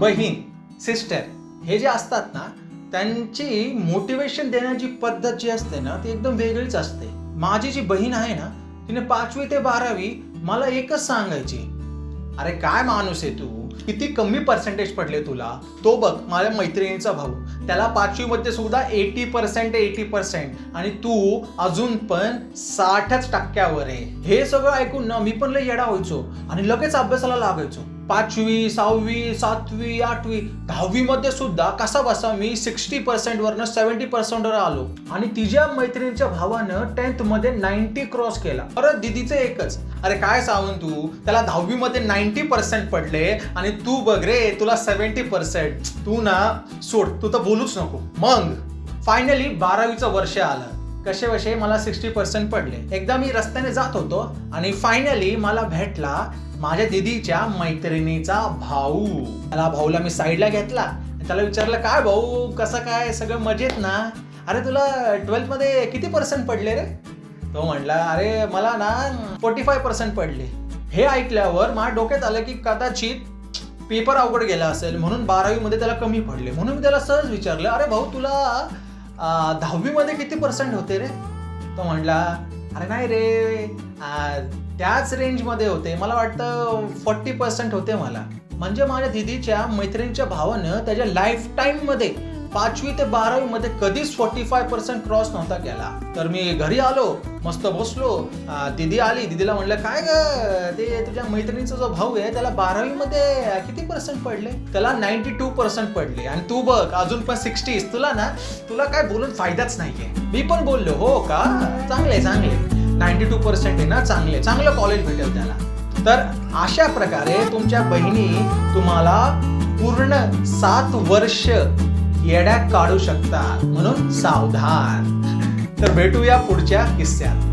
बहीण सिस्टर हे जे असतात ना त्यांची मोटिवेशन देण्याची पद्धत जी असते ना ती एकदम वेगळीच असते. माझी जी बहीण आहे ना तिने पाचवी ते बारावी मला एकच सांगायची. अरे काय माणूस आहे तू? किती कमी पर्सेंटेज पडले तुला? तो बघ माझ्या मैत्रिणीचा भाऊ. त्याला पाचवीमध्ये सुद्धा एटी पर्सेंट एटी पर्सेंट आणि तू अजून पण साठच टक्क्यावर आहे. हे सगळं ऐकून ना मी पण लय येडा व्हायचो. आणि लगेच अभ्यासाला लागायचो. पाचवी सहावी सातवी आठवी दहावीमध्ये सुद्धा कसा बसा मी सिक्स्टी पर्सेंट वरनं सेव्हन्टी पर्सेंटवर आलो. आणि तिच्या मैत्रिणीच्या भावानं टेन्थमध्ये नाईन्टी क्रॉस केला. परत दिदीचं एकच. अरे काय सांगून तू? त्याला दहावीमध्ये नाईन्टी पर्सेंट पडले आणि तू बघ रे तुला सेव्हन्टी पर्सेंट तू ना सोड तू तर बोलूच नको. मग फायनली बारावीचं वर्ष आलं. कसेवशे मला सिक्स्टी पर्सेंट पडले. एकदा मी रस्त्याने जात होतो आणि फायनली मला भेटला माझ्या दिदीच्या मैत्रिणीचा भाऊ. त्याला भाऊला मी साईडला घेतला. त्याला विचारलं काय भाऊ कसं काय? सगळं मजेत ना? अरे तुला ट्वेल्थमध्ये किती पर्सेंट पडले रे? तो म्हणला अरे मला ना फोर्टी फाय पर्सेंट पडले. हे ऐकल्यावर माझ्या डोक्यात आलं की कदाचित पेपर अवघड गेला असेल. म्हणून बारावीमध्ये त्याला कमी पडले. म्हणून मी त्याला सहज विचारलं अरे भाऊ तुला दहावीमध्ये किती पर्सेंट होते रे? तो म्हणला अरे नाही रे त्याच रेंजमध्ये होते. मला वाटतं फोर्टी पर्सेंट होते मला. म्हणजे माझ्या दिदीच्या मैत्रिणीच्या भावानं त्याच्या लाईफ टाईममध्ये पाचवी ते बारावी मध्ये कधीच फोर्टी फाय पर्सेंट क्रॉस नव्हता केला. तर मी घरी आलो मस्त बसलो. दिदी आली. दिदीला म्हणलं काय ग? ते तुझ्या मैत्रिणीचा जो भाऊ आहे त्याला बारावी मध्ये किती पर्सेंट पडले? त्याला नाईन्टी टू पर्सेंट पडले. आणि तू बघ अजून पण सिक्स्टीज तुला ना तुला काय बोलून फायदाच नाहीये. मी पण बोललो हो का? चांगले चांगले. नाईन्टी टू पर्सेंट आहे ना चांगले. चांगलं कॉलेज भेटेल त्याला. तर अशा प्रकारे तुमच्या बहिणी तुम्हाला पूर्ण सात वर्ष येड्या काढू शकतात म्हणून सावधान. तर भेटूया पुढच्या किस्स्यात.